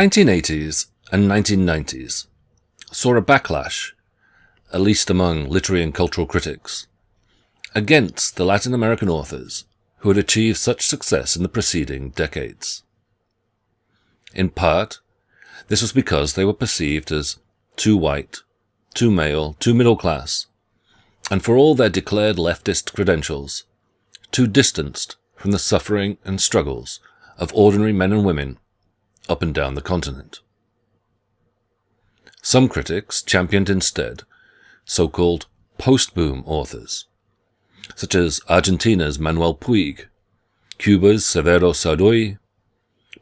1980s and 1990s saw a backlash, at least among literary and cultural critics, against the Latin American authors who had achieved such success in the preceding decades. In part, this was because they were perceived as too white, too male, too middle class, and for all their declared leftist credentials, too distanced from the suffering and struggles of ordinary men and women up and down the continent. Some critics championed instead so-called post-boom authors, such as Argentina's Manuel Puig, Cuba's Severo Sarduy,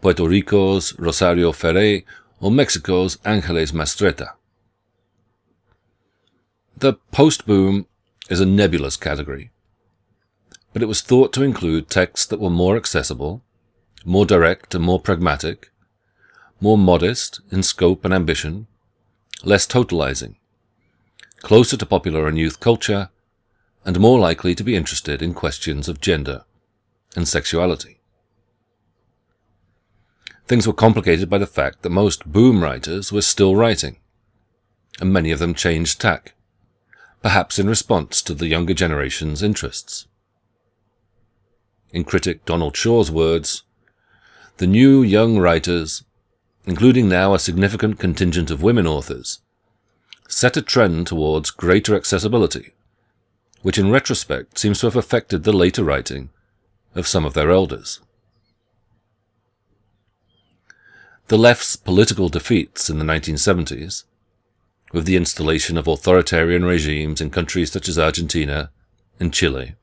Puerto Rico's Rosario Ferre, or Mexico's Angeles Mastretta. The post-boom is a nebulous category, but it was thought to include texts that were more accessible, more direct and more pragmatic, more modest in scope and ambition, less totalizing, closer to popular and youth culture, and more likely to be interested in questions of gender and sexuality. Things were complicated by the fact that most boom writers were still writing, and many of them changed tack, perhaps in response to the younger generation's interests. In critic Donald Shaw's words, the new young writers, including now a significant contingent of women authors, set a trend towards greater accessibility, which in retrospect seems to have affected the later writing of some of their elders. The left's political defeats in the 1970s, with the installation of authoritarian regimes in countries such as Argentina and Chile,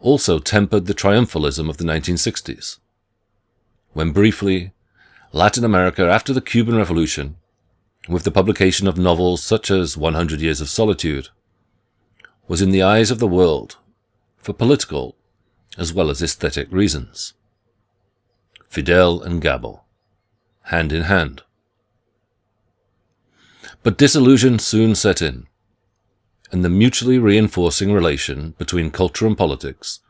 also tempered the triumphalism of the 1960s when briefly Latin America after the Cuban Revolution, with the publication of novels such as 100 Years of Solitude, was in the eyes of the world for political as well as aesthetic reasons. Fidel and Gabo, hand in hand. But disillusion soon set in, and the mutually reinforcing relation between culture and politics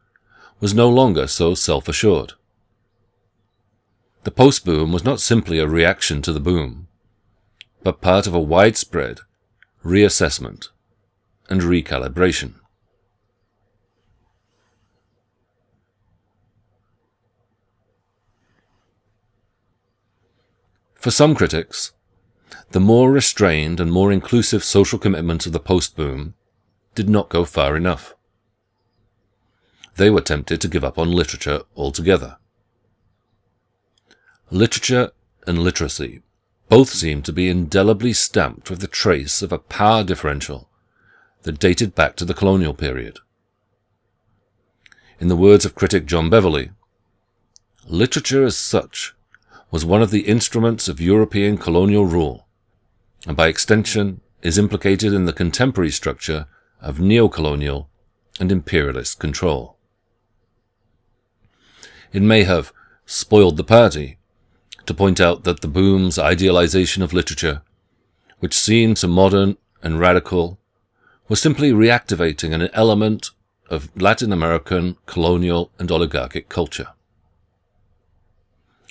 was no longer so self-assured. The post-boom was not simply a reaction to the boom, but part of a widespread reassessment and recalibration. For some critics, the more restrained and more inclusive social commitments of the post-boom did not go far enough. They were tempted to give up on literature altogether. Literature and literacy both seem to be indelibly stamped with the trace of a power differential that dated back to the colonial period. In the words of critic John Beverley, literature as such was one of the instruments of European colonial rule, and by extension is implicated in the contemporary structure of neocolonial and imperialist control. It may have spoiled the party to point out that the boom's idealization of literature, which seemed so modern and radical, was simply reactivating an element of Latin American colonial and oligarchic culture.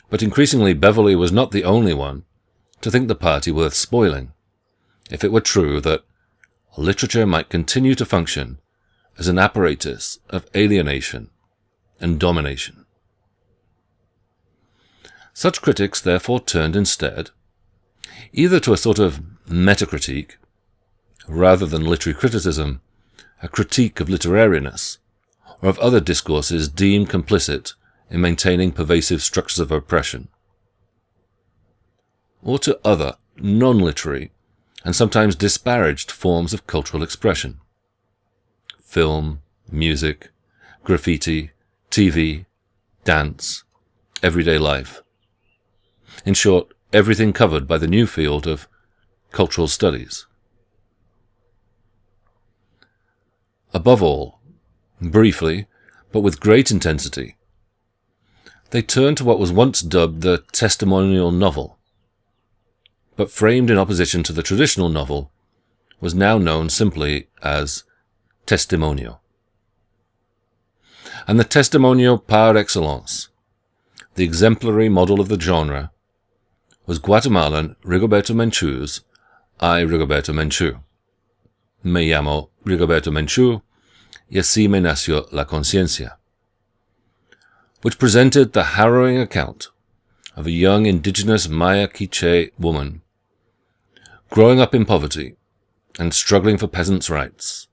But increasingly Beverley was not the only one to think the party worth spoiling, if it were true that literature might continue to function as an apparatus of alienation and domination. Such critics therefore turned instead either to a sort of metacritique, rather than literary criticism, a critique of literariness, or of other discourses deemed complicit in maintaining pervasive structures of oppression, or to other non-literary and sometimes disparaged forms of cultural expression. Film, music, graffiti, TV, dance, everyday life. In short, everything covered by the new field of cultural studies. Above all, briefly, but with great intensity, they turned to what was once dubbed the testimonial novel, but framed in opposition to the traditional novel, was now known simply as testimonio. And the testimonio par excellence, the exemplary model of the genre, was Guatemalan Rigoberta Menchu's I, Rigoberta Menchu. Me llamo Rigoberta Menchu y así me nació la conciencia, which presented the harrowing account of a young indigenous Maya Quiche woman growing up in poverty and struggling for peasants' rights,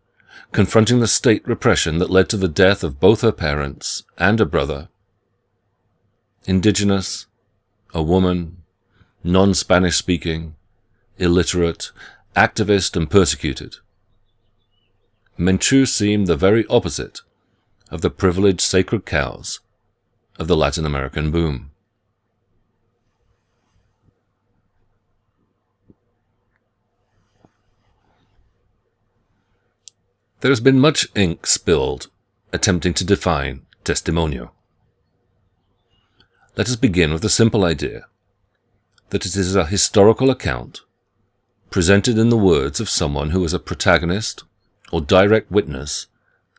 confronting the state repression that led to the death of both her parents and a brother. Indigenous, a woman, non-Spanish speaking, illiterate, activist and persecuted. Menchu seemed the very opposite of the privileged sacred cows of the Latin American boom. There has been much ink spilled attempting to define testimonio. Let us begin with the simple idea that it is a historical account presented in the words of someone who is a protagonist or direct witness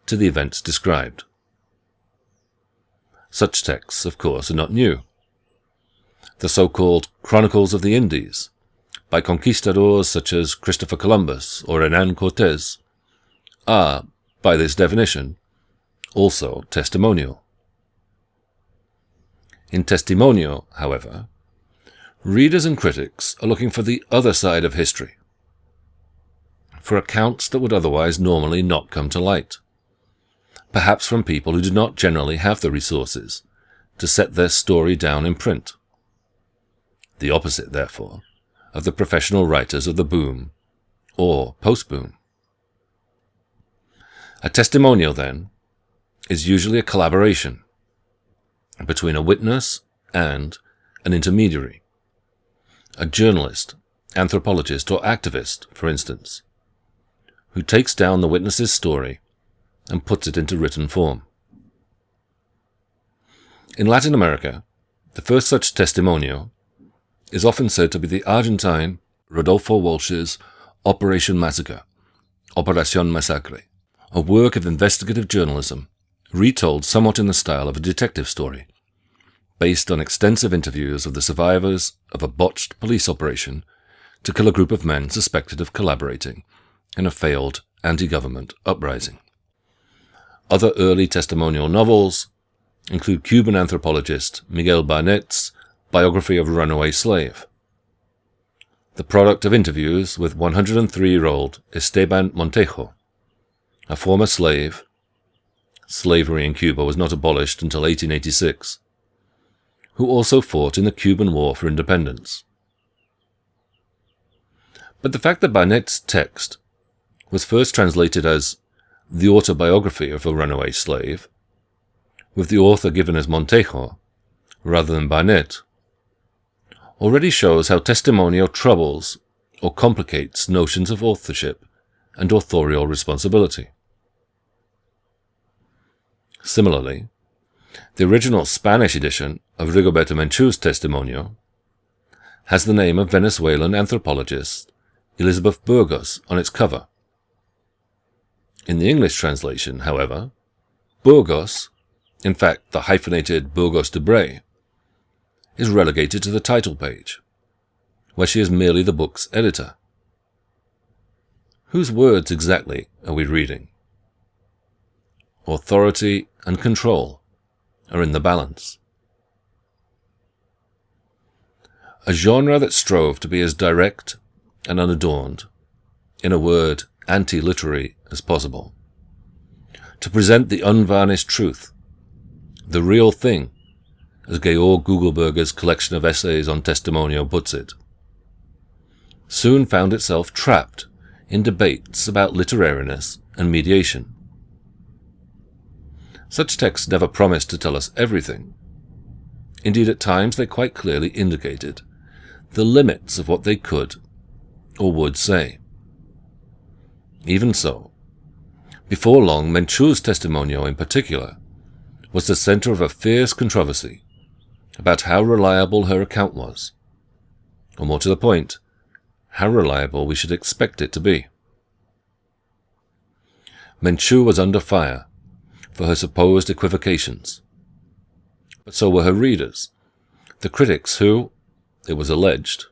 to the events described. Such texts, of course, are not new. The so-called Chronicles of the Indies, by conquistadors such as Christopher Columbus or Hernan Cortes, are, by this definition, also testimonial. In testimonio, however, readers and critics are looking for the other side of history, for accounts that would otherwise normally not come to light, perhaps from people who do not generally have the resources to set their story down in print. The opposite, therefore, of the professional writers of the boom or post-boom. A testimonial, then, is usually a collaboration between a witness and an intermediary, a journalist, anthropologist, or activist, for instance, who takes down the witness's story and puts it into written form. In Latin America, the first such testimonio is often said to be the Argentine Rodolfo Walsh's Operation Massacre, Operación Masacre, a work of investigative journalism, retold somewhat in the style of a detective story, based on extensive interviews of the survivors of a botched police operation to kill a group of men suspected of collaborating in a failed anti-government uprising. Other early testimonial novels include Cuban anthropologist Miguel Barnet's biography of a runaway slave, the product of interviews with 103-year-old Esteban Montejo, a former slave. Slavery in Cuba was not abolished until 1886, who also fought in the Cuban War for Independence. But the fact that Barnet's text was first translated as the autobiography of a runaway slave, with the author given as Montejo rather than Barnet, already shows how testimonial troubles or complicates notions of authorship and authorial responsibility. Similarly, the original Spanish edition of Rigoberta Menchu's Testimonio has the name of Venezuelan anthropologist Elizabeth Burgos on its cover. In the English translation, however, Burgos, in fact the hyphenated Burgos de Bray, is relegated to the title page, where she is merely the book's editor. Whose words exactly are we reading? authority, and control are in the balance. A genre that strove to be as direct and unadorned, in a word, anti-literary as possible. To present the unvarnished truth, the real thing, as Georg Gugelberger's collection of essays on testimonial puts it, soon found itself trapped in debates about literariness and mediation. Such texts never promised to tell us everything. Indeed, at times they quite clearly indicated the limits of what they could or would say. Even so, before long, Menchu's testimonio in particular was the center of a fierce controversy about how reliable her account was, or more to the point, how reliable we should expect it to be. Menchu was under fire for her supposed equivocations. But so were her readers, the critics who, it was alleged,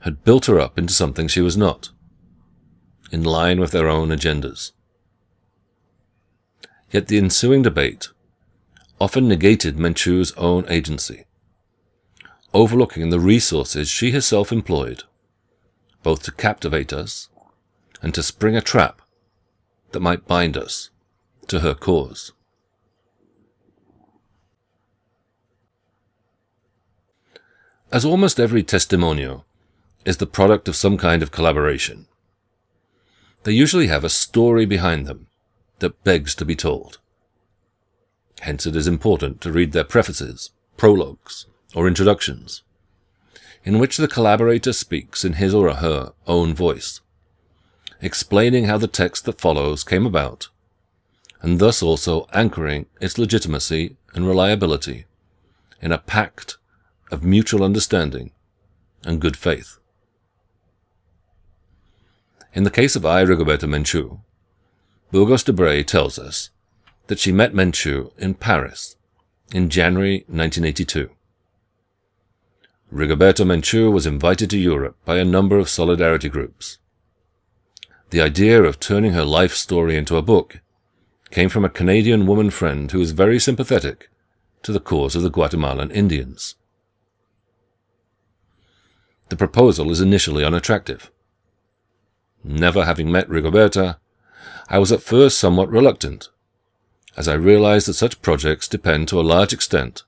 had built her up into something she was not, in line with their own agendas. Yet the ensuing debate often negated Menchu's own agency, overlooking the resources she herself employed, both to captivate us and to spring a trap that might bind us to her cause. As almost every testimonio is the product of some kind of collaboration, they usually have a story behind them that begs to be told. Hence it is important to read their prefaces, prologues, or introductions, in which the collaborator speaks in his or her own voice, explaining how the text that follows came about, and thus also anchoring its legitimacy and reliability in a pact of mutual understanding and good faith. In the case of I. Rigoberta Menchú, Burgos de Bray tells us that she met Menchú in Paris in January 1982. Rigoberta Menchú was invited to Europe by a number of solidarity groups. The idea of turning her life story into a book came from a Canadian woman friend who was very sympathetic to the cause of the Guatemalan Indians. The proposal is initially unattractive. Never having met Rigoberta, I was at first somewhat reluctant, as I realized that such projects depend to a large extent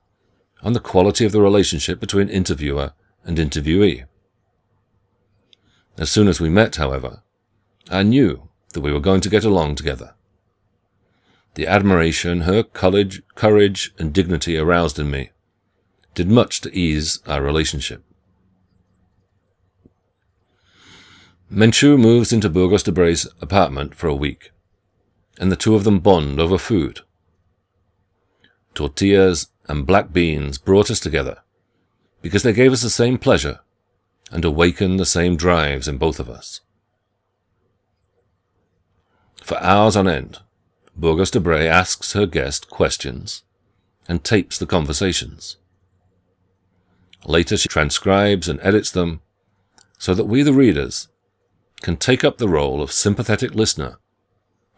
on the quality of the relationship between interviewer and interviewee. As soon as we met, however, I knew that we were going to get along together. The admiration her courage, courage and dignity aroused in me did much to ease our relationship. Menchú moves into Burgos de Bray's apartment for a week, and the two of them bond over food. Tortillas and black beans brought us together because they gave us the same pleasure and awakened the same drives in both of us. For hours on end, Burgos de Bray asks her guest questions and tapes the conversations. Later she transcribes and edits them so that we, the readers, can take up the role of sympathetic listener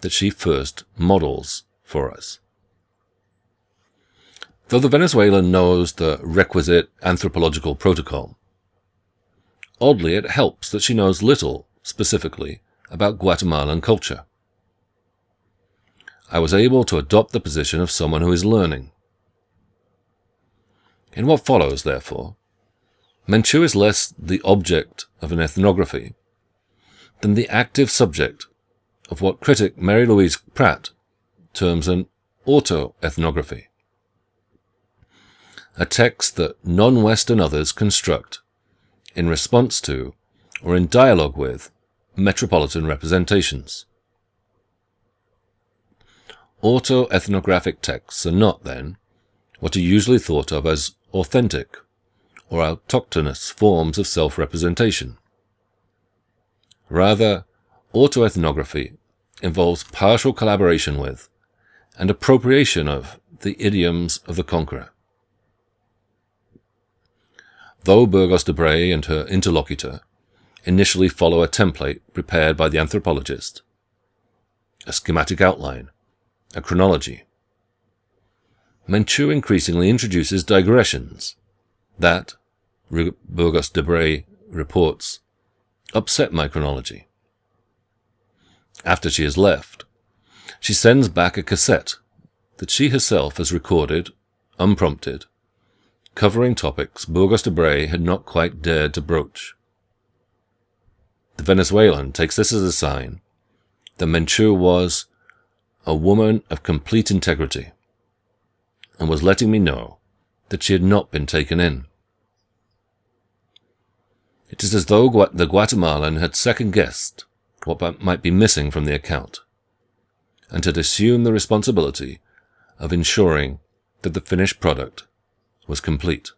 that she first models for us. Though the Venezuelan knows the requisite anthropological protocol, oddly it helps that she knows little, specifically, about Guatemalan culture. I was able to adopt the position of someone who is learning. In what follows, therefore, Menchu is less the object of an ethnography than the active subject of what critic Mary Louise Pratt terms an autoethnography, a text that non-Western others construct in response to or in dialogue with metropolitan representations. Autoethnographic texts are not, then, what are usually thought of as authentic or autochthonous forms of self-representation. Rather, autoethnography involves partial collaboration with and appropriation of the idioms of the conqueror. Though Burgos de Bray and her interlocutor initially follow a template prepared by the anthropologist, a schematic outline, a chronology, Menchú increasingly introduces digressions that, Burgos de Bray reports, upset my chronology. After she has left, she sends back a cassette that she herself has recorded, unprompted, covering topics Burgos de Bray had not quite dared to broach. The Venezuelan takes this as a sign that Menchú was a woman of complete integrity and was letting me know that she had not been taken in. It is as though the Guatemalan had second-guessed what might be missing from the account, and had assumed the responsibility of ensuring that the finished product was complete.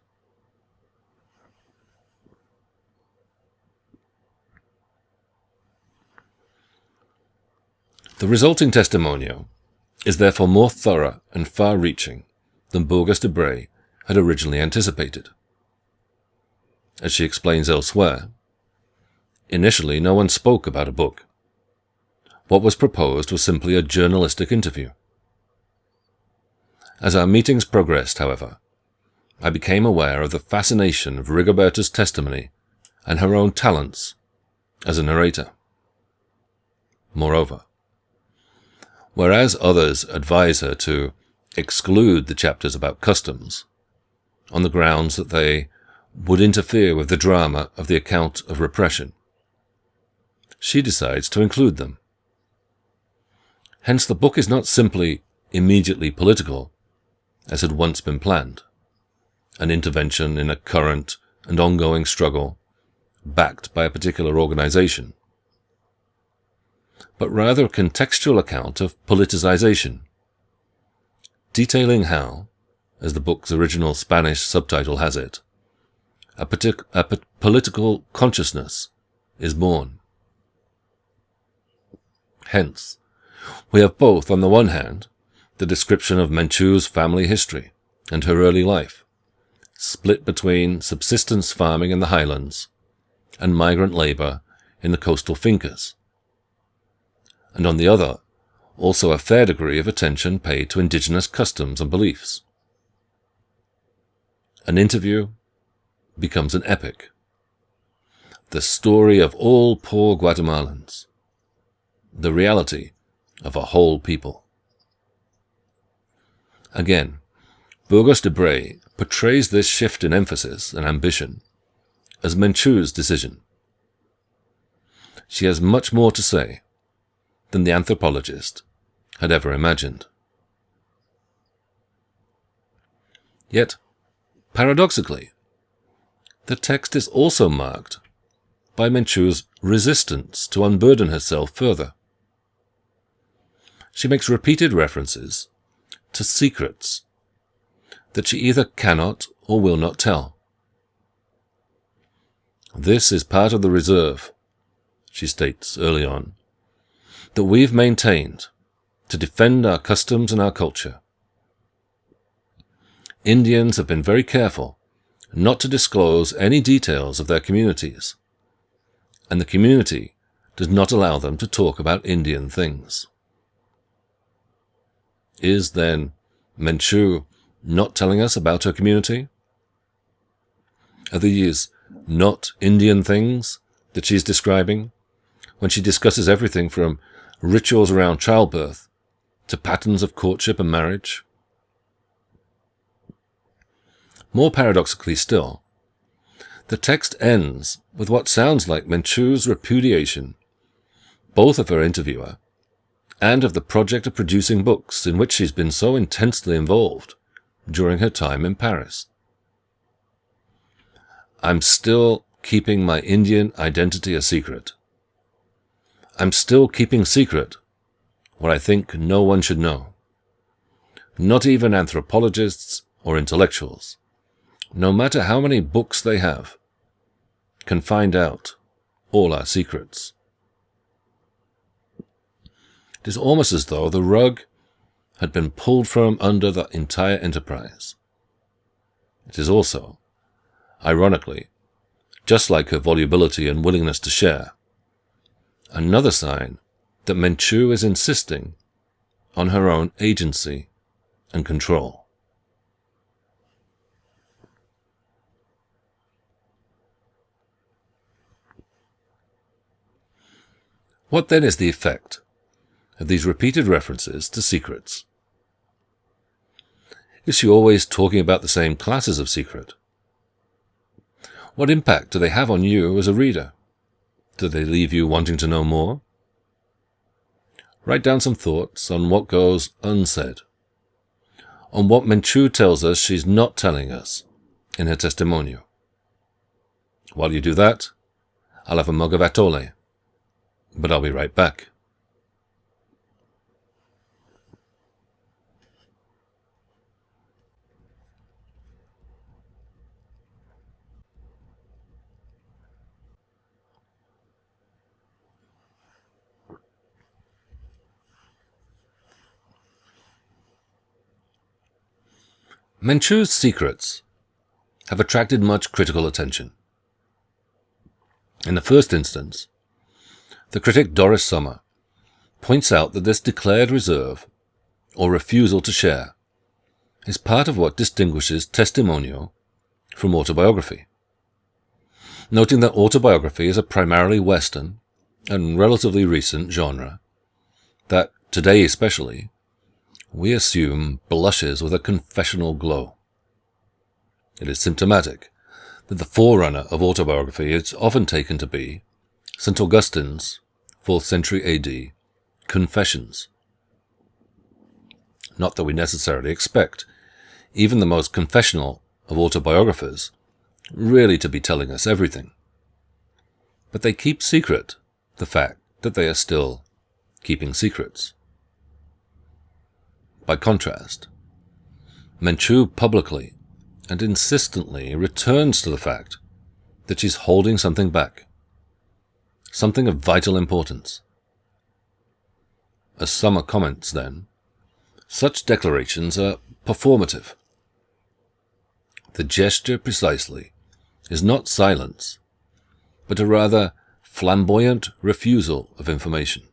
The resulting testimonio is therefore more thorough and far-reaching than Burgos de Bray had originally anticipated. as she explains elsewhere, initially no one spoke about a book. What was proposed was simply a journalistic interview. As our meetings progressed, however, I became aware of the fascination of Rigoberta's testimony and her own talents as a narrator. Moreover, whereas others advise her to exclude the chapters about customs, on the grounds that they would interfere with the drama of the account of repression, she decides to include them. Hence the book is not simply immediately political, as had once been planned, an intervention in a current and ongoing struggle backed by a particular organization, but rather a contextual account of politicization, detailing how, as the book's original Spanish subtitle has it, a, a political consciousness is born. Hence, we have both, on the one hand, the description of Menchu's family history and her early life, split between subsistence farming in the highlands and migrant labor in the coastal fincas, and on the other, also a fair degree of attention paid to indigenous customs and beliefs. An interview becomes an epic. The story of all poor Guatemalans. The reality of a whole people. Again, Burgos de Bray portrays this shift in emphasis and ambition as Menchu's decision. She has much more to say than the anthropologist had ever imagined. Yet, paradoxically, the text is also marked by Menchu's resistance to unburden herself further. She makes repeated references to secrets that she either cannot or will not tell. This is part of the reserve, she states early on, that we've maintained to defend our customs and our culture. Indians have been very careful not to disclose any details of their communities, and the community does not allow them to talk about Indian things. Is, then, Menchu not telling us about her community? Are these not Indian things that she's describing when she discusses everything from rituals around childbirth to patterns of courtship and marriage? More paradoxically still, the text ends with what sounds like Menchu's repudiation, both of her interviewer and of the project of producing books in which she's been so intensely involved during her time in Paris. I'm still keeping my Indian identity a secret. I'm still keeping secret what I think no one should know. Not even anthropologists or intellectuals, no matter how many books they have, can find out all our secrets. It is almost as though the rug had been pulled from under the entire enterprise. It is also ironically, just like her volubility and willingness to share. Another sign that Menchu is insisting on her own agency and control. What then is the effect of these repeated references to secrets? Is she always talking about the same classes of secret? What impact do they have on you as a reader? Do they leave you wanting to know more? Write down some thoughts on what goes unsaid, on what Menchu tells us she's not telling us in her testimonial. While you do that, I'll have a mug of atole, but I'll be right back. Menchu's secrets have attracted much critical attention, In the first instance, the critic Doris Sommer points out that this declared reserve, or refusal to share, is part of what distinguishes testimonio from autobiography. Noting that autobiography is a primarily Western and relatively recent genre, that today especially, we assume blushes with a confessional glow. It is symptomatic that the forerunner of autobiography is often taken to be St. Augustine's 4th century AD Confessions. Not that we necessarily expect even the most confessional of autobiographers really to be telling us everything. But they keep secret the fact that they are still keeping secrets. By contrast, Menchu publicly and insistently returns to the fact that she's holding something back, something of vital importance. As Sommer comments, then, such declarations are performative. The gesture precisely is not silence, but a rather flamboyant refusal of information.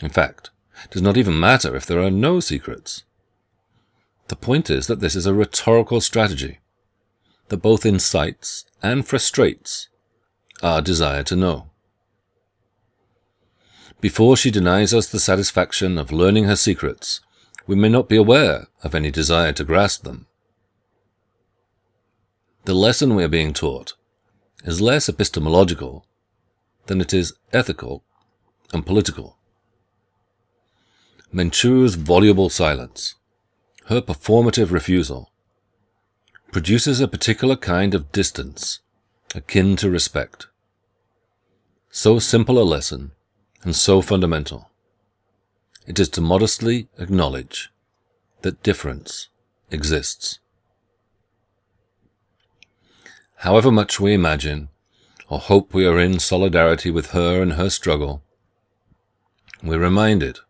In fact, does not even matter if there are no secrets. The point is that this is a rhetorical strategy that both incites and frustrates our desire to know. Before she denies us the satisfaction of learning her secrets, we may not be aware of any desire to grasp them. The lesson we are being taught is less epistemological than it is ethical and political. Menchu's voluble silence, her performative refusal, produces a particular kind of distance akin to respect. So simple a lesson and so fundamental. It is to modestly acknowledge that difference exists. However much we imagine or hope we are in solidarity with her and her struggle, we're reminded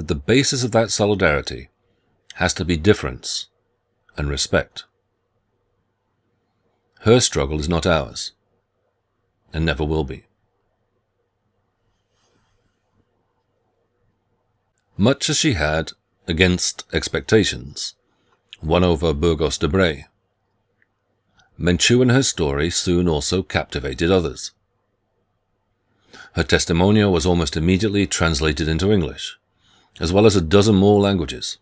that the basis of that solidarity has to be difference and respect. Her struggle is not ours, and never will be. Much as she had, against expectations, won over Burgos de Bray, Menchu and her story soon also captivated others. Her testimonial was almost immediately translated into English, as well as a dozen more languages.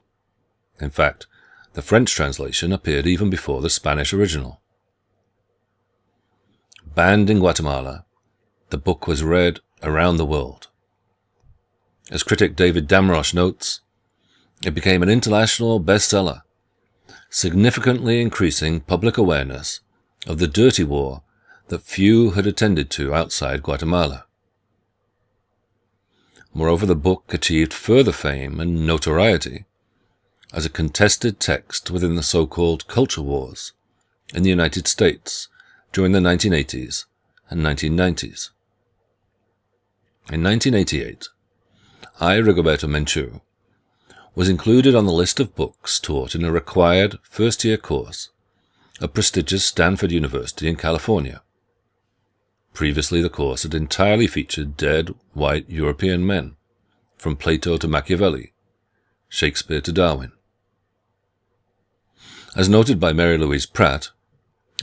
In fact, the French translation appeared even before the Spanish original. Banned in Guatemala, the book was read around the world. As critic David Damrosch notes, it became an international bestseller, significantly increasing public awareness of the dirty war that few had attended to outside Guatemala. Moreover, the book achieved further fame and notoriety as a contested text within the so-called culture wars in the United States during the 1980s and 1990s. In 1988, I, Rigoberta Menchu, was included on the list of books taught in a required first-year course at prestigious Stanford University in California. Previously, the course had entirely featured dead, white European men, from Plato to Machiavelli, Shakespeare to Darwin. As noted by Mary Louise Pratt,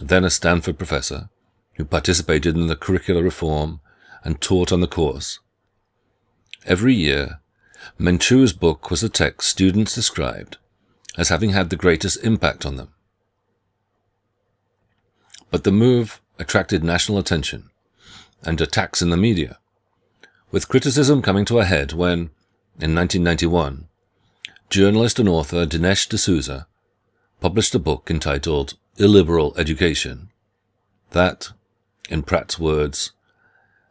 then a Stanford professor, who participated in the curricular reform and taught on the course, every year, Menchu's book was the text students described as having had the greatest impact on them. But the move attracted national attention and attacks in the media, with criticism coming to a head when, in 1991, journalist and author Dinesh D'Souza published a book entitled Illiberal Education that, in Pratt's words,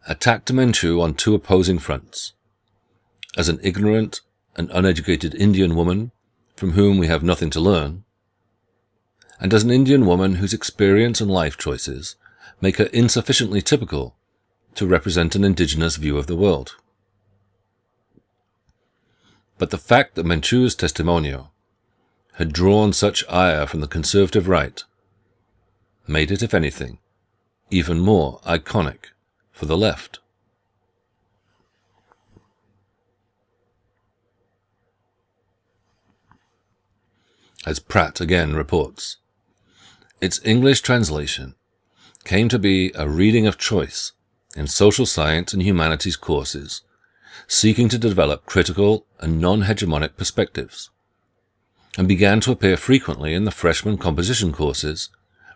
attacked Menchu on two opposing fronts. As an ignorant and uneducated Indian woman from whom we have nothing to learn, and as an Indian woman whose experience and life choices make her insufficiently typical to represent an indigenous view of the world. But the fact that Menchu's testimonio had drawn such ire from the conservative right made it, if anything, even more iconic for the left. As Pratt again reports, its English translation came to be a reading of choice in social science and humanities courses, seeking to develop critical and non-hegemonic perspectives, and began to appear frequently in the freshman composition courses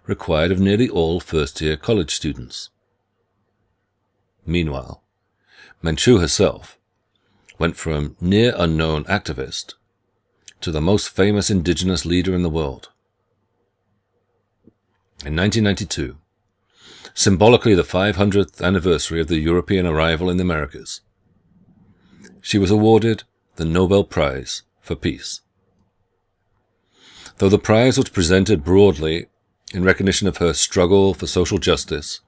required of nearly all first-year college students. Meanwhile, Menchu herself went from near unknown activist to the most famous indigenous leader in the world. In 1992, symbolically the 500th anniversary of the European arrival in the Americas, she was awarded the Nobel Prize for Peace. Though the prize was presented broadly in recognition of her struggle for social justice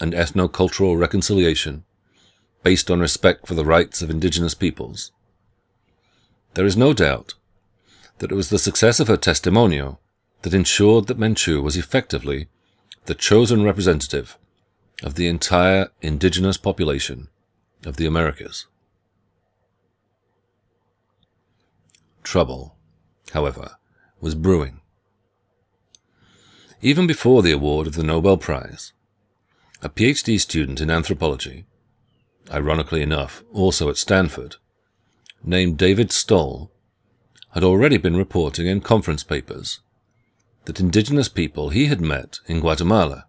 and ethno-cultural reconciliation based on respect for the rights of indigenous peoples, there is no doubt that it was the success of her testimonio that ensured that Menchu was effectively the chosen representative of the entire indigenous population of the Americas. Trouble, however, was brewing. Even before the award of the Nobel Prize, a PhD student in anthropology, ironically enough also at Stanford, named David Stoll, had already been reporting in conference papers that indigenous people he had met in Guatemala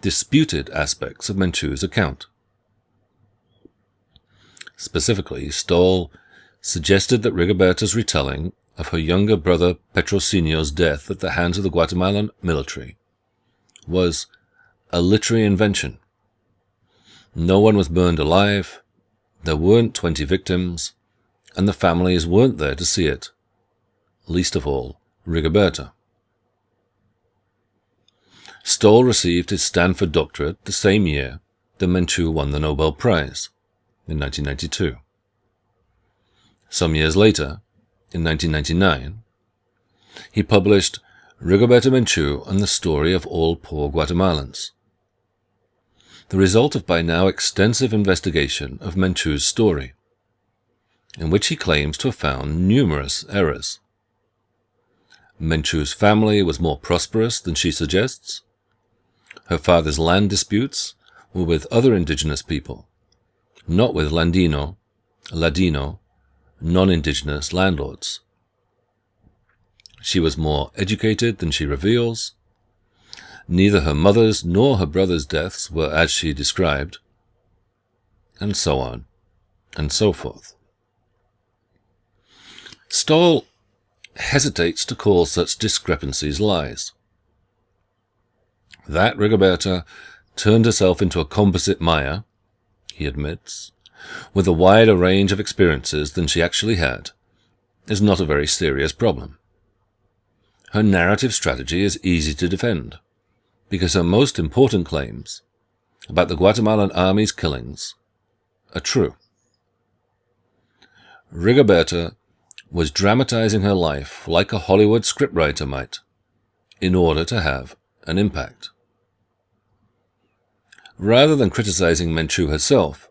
disputed aspects of Menchu's account. Specifically, Stoll suggested that Rigoberta's retelling of her younger brother Petrocinio's death at the hands of the Guatemalan military was a literary invention. No one was burned alive, there weren't 20 victims, and the families weren't there to see it, least of all Rigoberta. Stoll received his Stanford doctorate the same year that Menchu won the Nobel Prize, in 1992. Some years later, in 1999, he published Rigoberta Menchu and the Story of All Poor Guatemalans, the result of by now extensive investigation of Menchu's story in which he claims to have found numerous errors. Menchu's family was more prosperous than she suggests. Her father's land disputes were with other indigenous people, not with Landino, Ladino, non-indigenous landlords. She was more educated than she reveals. Neither her mother's nor her brother's deaths were as she described, and so on, and so forth. Stoll hesitates to call such discrepancies lies. That Rigoberta turned herself into a composite Maya, he admits, with a wider range of experiences than she actually had, is not a very serious problem. Her narrative strategy is easy to defend, because her most important claims about the Guatemalan army's killings are true. Rigoberta was dramatizing her life like a Hollywood scriptwriter might, in order to have an impact. Rather than criticizing Menchu herself,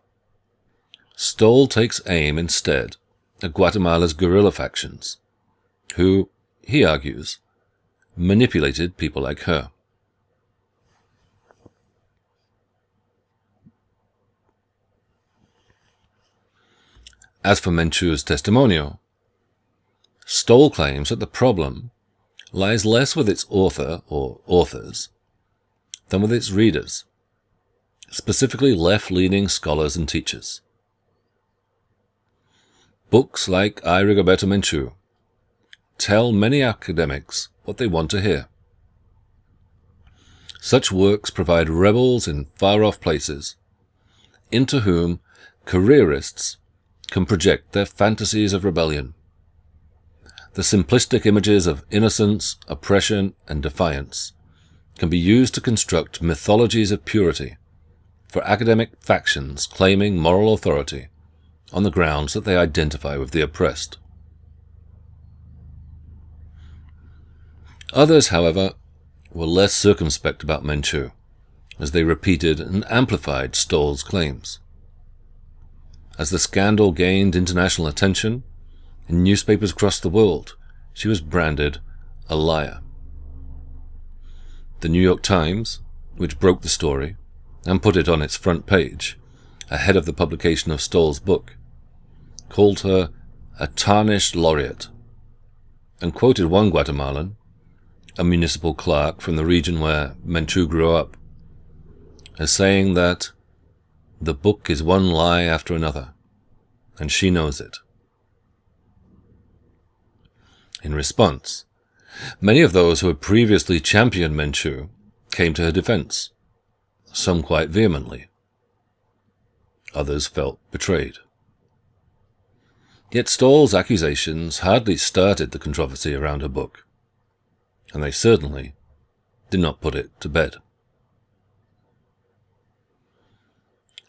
Stoll takes aim instead at Guatemala's guerrilla factions, who, he argues, manipulated people like her. As for Menchu's testimonial, Stoll claims that the problem lies less with its author or authors than with its readers, specifically left-leaning scholars and teachers. Books like I Rigoberta Menchu tell many academics what they want to hear. Such works provide rebels in far-off places, into whom careerists can project their fantasies of rebellion the simplistic images of innocence, oppression, and defiance can be used to construct mythologies of purity for academic factions claiming moral authority on the grounds that they identify with the oppressed. Others, however, were less circumspect about Menchu as they repeated and amplified Stoll's claims. As the scandal gained international attention in newspapers across the world, she was branded a liar. The New York Times, which broke the story and put it on its front page ahead of the publication of Stoll's book, called her a tarnished laureate and quoted one Guatemalan, a municipal clerk from the region where Menchu grew up, as saying that the book is one lie after another, and she knows it. In response, many of those who had previously championed Menchu came to her defense, some quite vehemently. Others felt betrayed. Yet Stoll's accusations hardly started the controversy around her book, and they certainly did not put it to bed.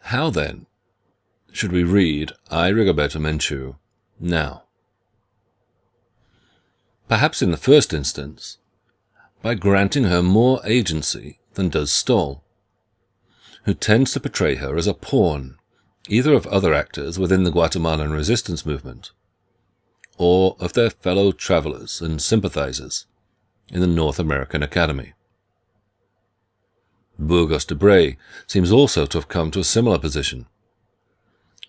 How then should we read I Rigoberta Menchu now? Perhaps in the first instance, by granting her more agency than does Stoll, who tends to portray her as a pawn either of other actors within the Guatemalan resistance movement, or of their fellow travelers and sympathizers in the North American Academy. Burgos-Debray seems also to have come to a similar position.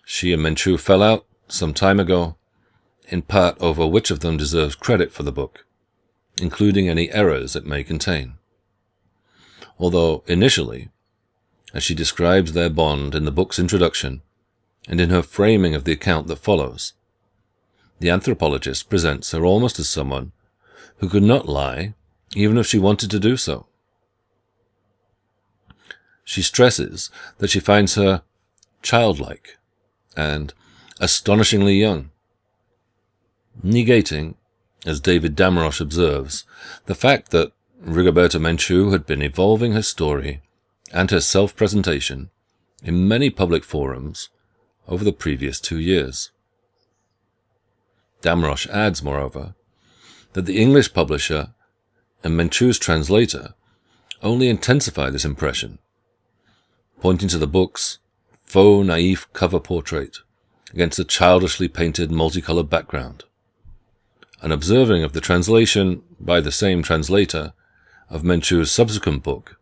She and Menchu fell out some time ago, in part over which of them deserves credit for the book, including any errors it may contain. Although initially, as she describes their bond in the book's introduction, and in her framing of the account that follows. The anthropologist presents her almost as someone who could not lie, even if she wanted to do so. She stresses that she finds her childlike and astonishingly young, negating, as David Damrosch observes, the fact that Rigoberta Menchu had been evolving her story and her self-presentation in many public forums over the previous two years. Damrosch adds, moreover, that the English publisher and Menchu's translator only intensify this impression, pointing to the book's faux naif cover portrait against a childishly painted multicolored background, and observing of the translation by the same translator of Menchu's subsequent book,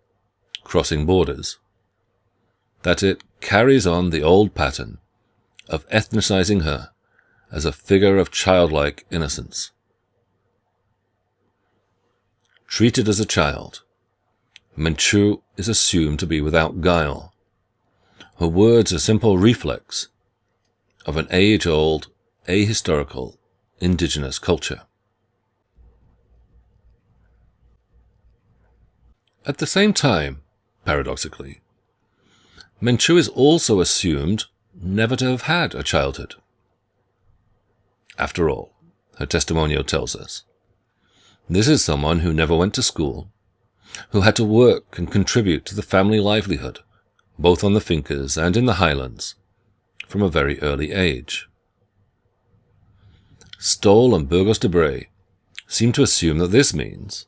Crossing Borders, that it carries on the old pattern of ethnicizing her as a figure of childlike innocence. Treated as a child, Menchu is assumed to be without guile. Her words are simple reflex of an age-old, ahistorical, indigenous culture. At the same time, paradoxically, Menchu is also assumed never to have had a childhood. After all, her testimonial tells us, this is someone who never went to school, who had to work and contribute to the family livelihood, both on the fincas and in the highlands, from a very early age. Stoll and Burgos-Debray seem to assume that this means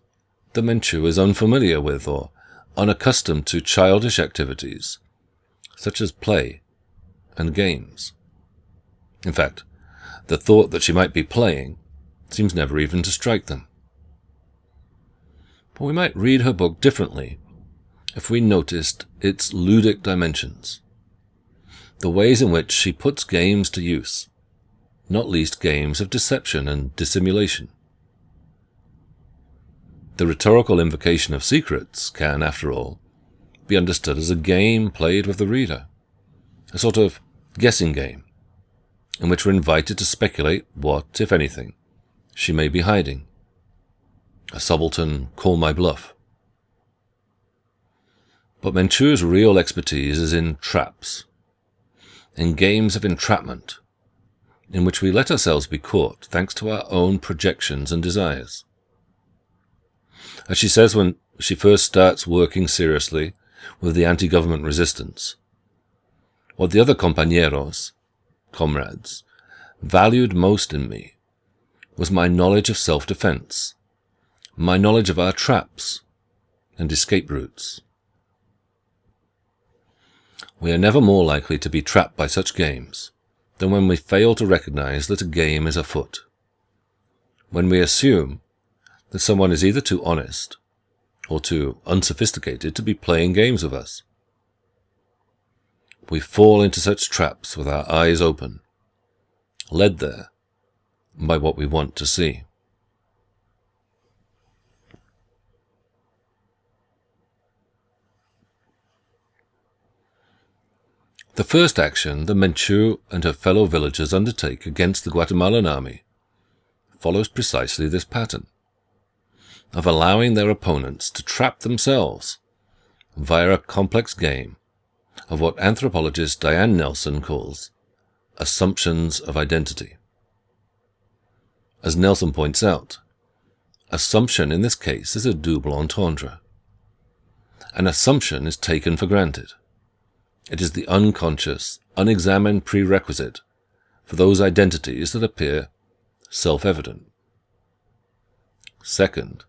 the Menchu is unfamiliar with or unaccustomed to childish activities, such as play and games. In fact, the thought that she might be playing seems never even to strike them. But we might read her book differently if we noticed its ludic dimensions, the ways in which she puts games to use, not least games of deception and dissimulation. The rhetorical invocation of secrets can, after all, be understood as a game played with the reader, a sort of guessing game, in which we're invited to speculate what, if anything, she may be hiding. A subaltern call my bluff. But Menchu's real expertise is in traps, in games of entrapment, in which we let ourselves be caught thanks to our own projections and desires. As she says when she first starts working seriously with the anti-government resistance, what the other compañeros, comrades, valued most in me was my knowledge of self-defense, my knowledge of our traps and escape routes. We are never more likely to be trapped by such games than when we fail to recognize that a game is afoot. When we assume that someone is either too honest or too unsophisticated to be playing games with us. We fall into such traps with our eyes open, led there by what we want to see. The first action the Menchu and her fellow villagers undertake against the Guatemalan army follows precisely this pattern of allowing their opponents to trap themselves via a complex game of what anthropologist Diane Nelson calls assumptions of identity. As Nelson points out, assumption in this case is a double entendre. An assumption is taken for granted. It is the unconscious, unexamined prerequisite for those identities that appear self-evident. Second,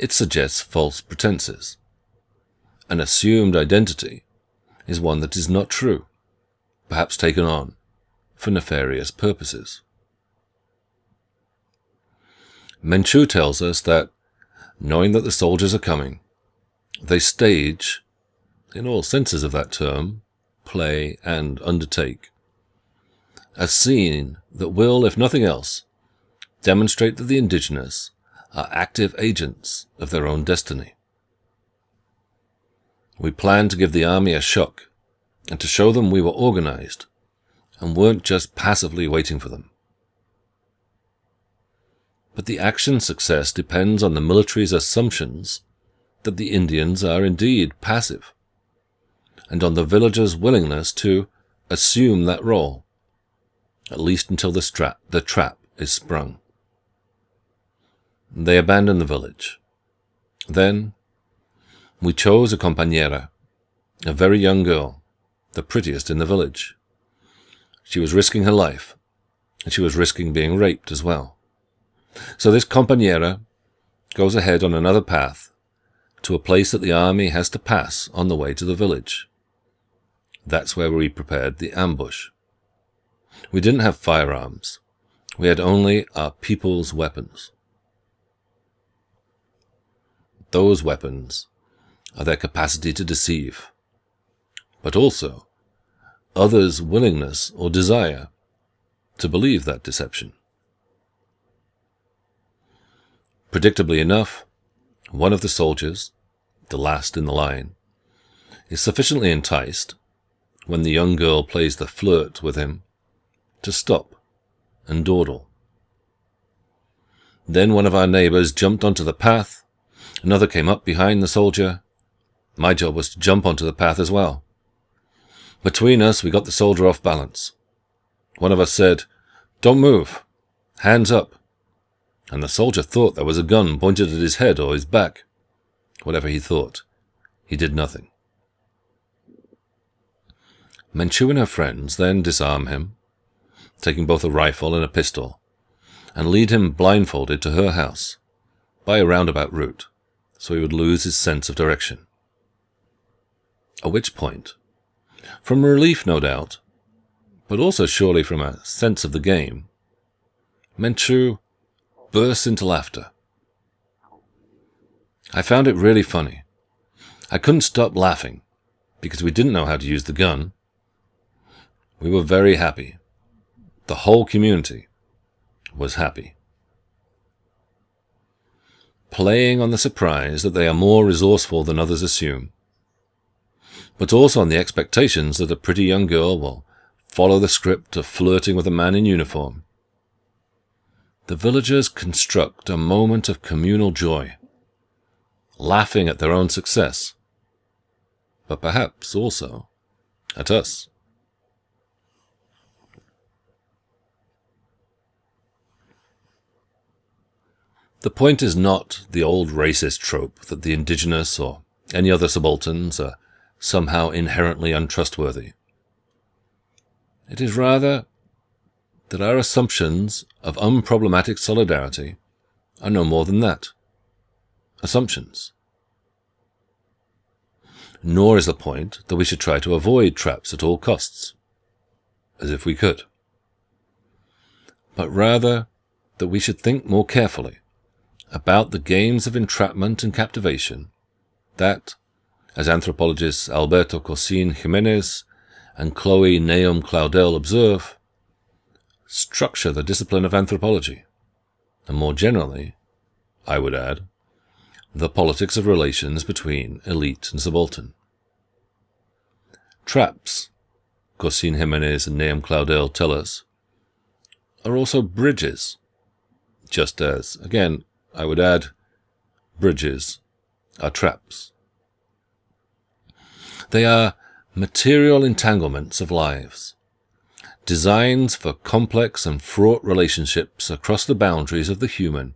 it suggests false pretenses. An assumed identity is one that is not true, perhaps taken on for nefarious purposes. Menchu tells us that, knowing that the soldiers are coming, they stage, in all senses of that term, play, and undertake. A scene that will, if nothing else, demonstrate that the indigenous are active agents of their own destiny. We planned to give the army a shock and to show them we were organized and weren't just passively waiting for them. But the action success depends on the military's assumptions that the Indians are indeed passive and on the villagers' willingness to assume that role, at least until the, the trap is sprung. They abandoned the village. Then, we chose a compañera, a very young girl, the prettiest in the village. She was risking her life, and she was risking being raped as well. So this compañera goes ahead on another path to a place that the army has to pass on the way to the village. That's where we prepared the ambush. We didn't have firearms. We had only our people's weapons. Those weapons are their capacity to deceive, but also others' willingness or desire to believe that deception. Predictably enough, one of the soldiers, the last in the line, is sufficiently enticed when the young girl plays the flirt with him, to stop and dawdle. Then one of our neighbors jumped onto the path, another came up behind the soldier. My job was to jump onto the path as well. Between us, we got the soldier off balance. One of us said, Don't move. Hands up. And the soldier thought there was a gun pointed at his head or his back. Whatever he thought, he did nothing. Menchu and her friends then disarm him, taking both a rifle and a pistol, and lead him blindfolded to her house, by a roundabout route, so he would lose his sense of direction. At which point, from relief no doubt, but also surely from a sense of the game, Menchu bursts into laughter. I found it really funny. I couldn't stop laughing, because we didn't know how to use the gun, we were very happy. The whole community was happy. Playing on the surprise that they are more resourceful than others assume, but also on the expectations that a pretty young girl will follow the script of flirting with a man in uniform. The villagers construct a moment of communal joy, laughing at their own success, but perhaps also at us. The point is not the old racist trope that the indigenous or any other subalterns are somehow inherently untrustworthy. It is rather that our assumptions of unproblematic solidarity are no more than that. Assumptions. nor is the point that we should try to avoid traps at all costs, as if we could, but rather that we should think more carefully about the games of entrapment and captivation that, as anthropologists Alberto Corsin Jimenez and Chloe Nahum-Claudel observe, structure the discipline of anthropology, and more generally, I would add, the politics of relations between elite and subaltern. Traps, Corsin Jimenez and Nahum-Claudel tell us, are also bridges, just as, again, I would add, bridges are traps. They are material entanglements of lives, designs for complex and fraught relationships across the boundaries of the human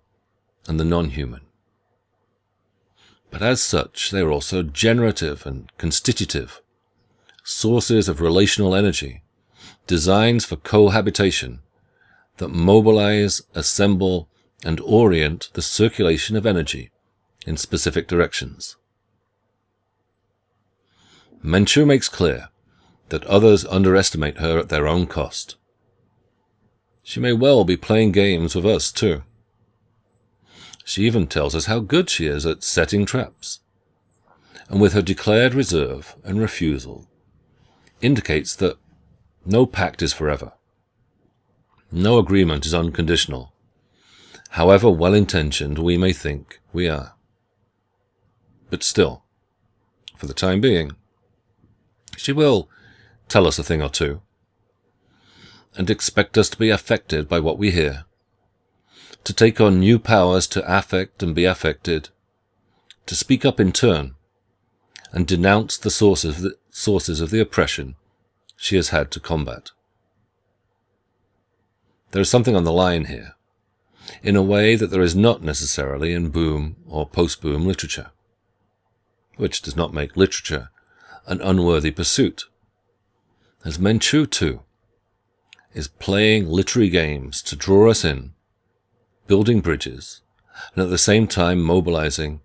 and the non-human. But as such, they are also generative and constitutive, sources of relational energy, designs for cohabitation that mobilize, assemble, and orient the circulation of energy in specific directions. Menchu makes clear that others underestimate her at their own cost. She may well be playing games with us, too. She even tells us how good she is at setting traps, and with her declared reserve and refusal, indicates that no pact is forever. No agreement is unconditional, however well-intentioned we may think we are. But still, for the time being, she will tell us a thing or two, and expect us to be affected by what we hear, to take on new powers to affect and be affected, to speak up in turn, and denounce the sources of the, sources of the oppression she has had to combat. There is something on the line here, in a way that there is not necessarily in boom or post-boom literature, which does not make literature an unworthy pursuit. As Menchu, too, is playing literary games to draw us in, building bridges, and at the same time mobilizing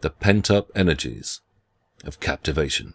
the pent-up energies of captivation.